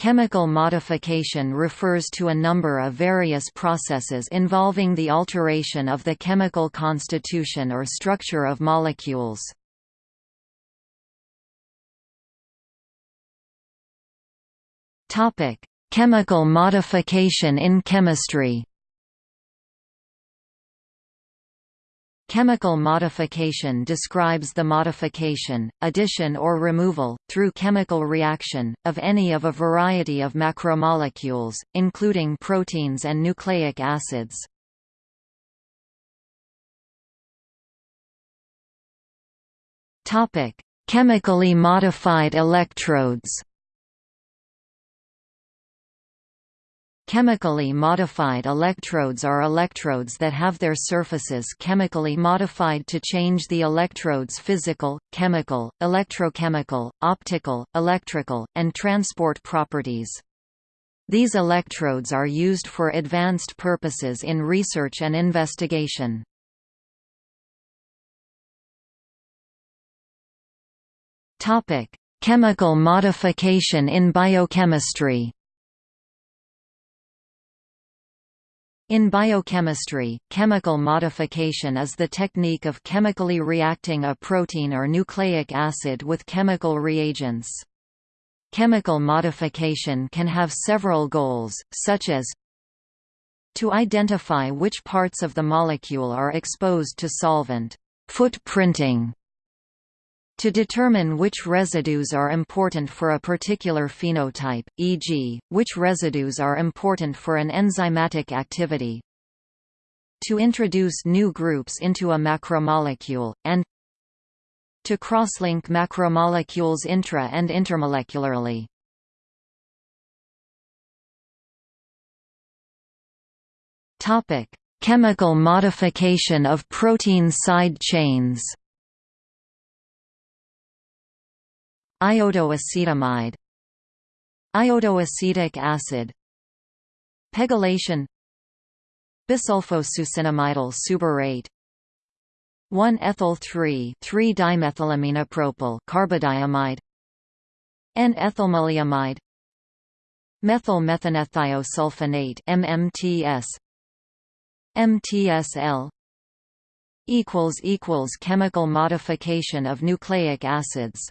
Chemical modification refers to a number of various processes involving the alteration of the chemical constitution or structure of molecules. Chemical modification in chemistry Chemical modification describes the modification, addition or removal, through chemical reaction, of any of a variety of macromolecules, including proteins and nucleic acids. Chemically modified electrodes Chemically modified electrodes are electrodes that have their surfaces chemically modified to change the electrode's physical, chemical, electrochemical, optical, electrical, and transport properties. These electrodes are used for advanced purposes in research and investigation. Chemical modification in biochemistry In biochemistry, chemical modification is the technique of chemically reacting a protein or nucleic acid with chemical reagents. Chemical modification can have several goals, such as to identify which parts of the molecule are exposed to solvent footprinting, to determine which residues are important for a particular phenotype, e.g., which residues are important for an enzymatic activity, to introduce new groups into a macromolecule, and to crosslink macromolecules intra- and intermolecularly. Chemical modification of protein side chains Iodoacetamide Iodoacetic acid Pegylation Bisulfosuccinimidyl suberate 1-ethyl 3,3-dimethylamine-propyl carbodiimide N-ethylmaleimide Methyl methanethiosulfonate MMTS MTSL equals equals chemical modification of nucleic acids